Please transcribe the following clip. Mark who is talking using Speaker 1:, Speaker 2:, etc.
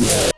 Speaker 1: Yeah.